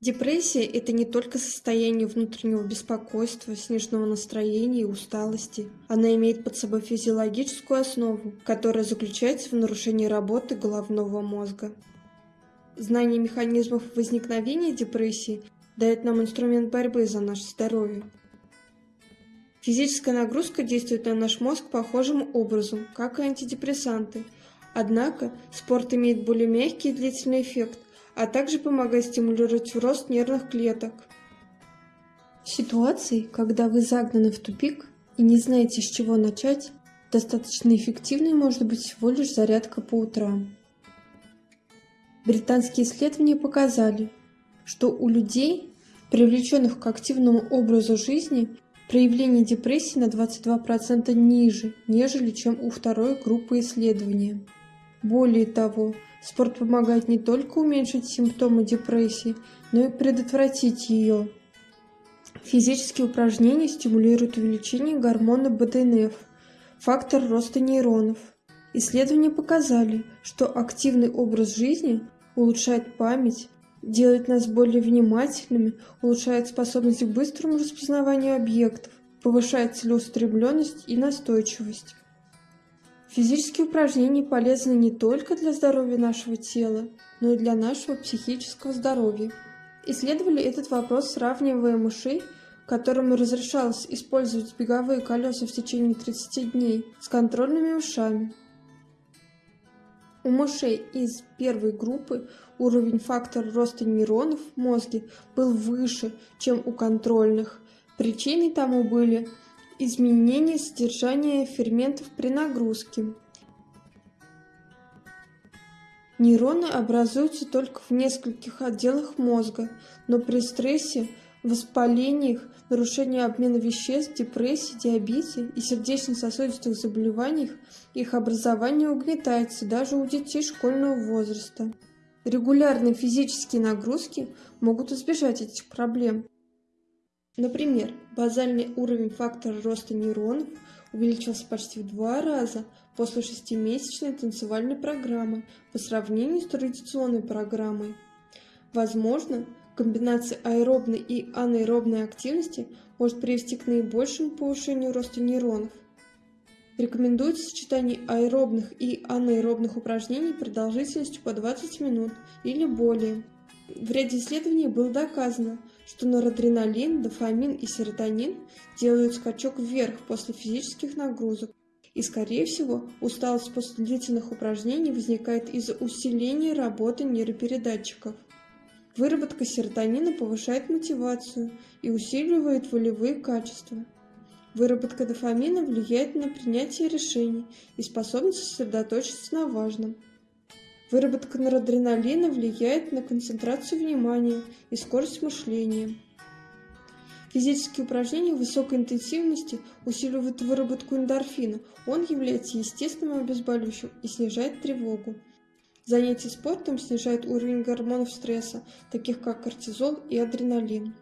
Депрессия– это не только состояние внутреннего беспокойства, сниженного настроения и усталости. Она имеет под собой физиологическую основу, которая заключается в нарушении работы головного мозга. Знание механизмов возникновения депрессии дает нам инструмент борьбы за наше здоровье. Физическая нагрузка действует на наш мозг похожим образом, как и антидепрессанты. Однако спорт имеет более мягкий и длительный эффект, а также помогает стимулировать рост нервных клеток. Ситуации, когда вы загнаны в тупик и не знаете, с чего начать, достаточно эффективной может быть всего лишь зарядка по утрам. Британские исследования показали, что у людей, привлеченных к активному образу жизни, проявление депрессии на 22% ниже, нежели чем у второй группы исследования. Более того, спорт помогает не только уменьшить симптомы депрессии, но и предотвратить ее. Физические упражнения стимулируют увеличение гормона БДНФ, фактор роста нейронов. Исследования показали, что активный образ жизни улучшает память, делает нас более внимательными, улучшает способность к быстрому распознаванию объектов, повышает целеустремленность и настойчивость. Физические упражнения полезны не только для здоровья нашего тела, но и для нашего психического здоровья. Исследовали этот вопрос, сравнивая мышей, которым разрешалось использовать беговые колеса в течение 30 дней, с контрольными ушами. У мышей из первой группы уровень фактора роста нейронов в мозге был выше, чем у контрольных. Причиной тому были изменение содержания ферментов при нагрузке. Нейроны образуются только в нескольких отделах мозга, но при стрессе, воспалениях, нарушении обмена веществ, депрессии, диабете и сердечно-сосудистых заболеваниях их образование угнетается даже у детей школьного возраста. Регулярные физические нагрузки могут избежать этих проблем. Например, базальный уровень фактора роста нейронов увеличился почти в два раза после шестимесячной танцевальной программы по сравнению с традиционной программой. Возможно, комбинация аэробной и анаэробной активности может привести к наибольшему повышению роста нейронов. Рекомендуется сочетание аэробных и анаэробных упражнений продолжительностью по 20 минут или более. В ряде исследований было доказано, что норадреналин, дофамин и серотонин делают скачок вверх после физических нагрузок. И, скорее всего, усталость после длительных упражнений возникает из-за усиления работы нейропередатчиков. Выработка серотонина повышает мотивацию и усиливает волевые качества. Выработка дофамина влияет на принятие решений и способность сосредоточиться на важном. Выработка норадреналина влияет на концентрацию внимания и скорость мышления. Физические упражнения высокой интенсивности усиливают выработку эндорфина. Он является естественным обезболивающим и снижает тревогу. Занятия спортом снижают уровень гормонов стресса, таких как кортизол и адреналин.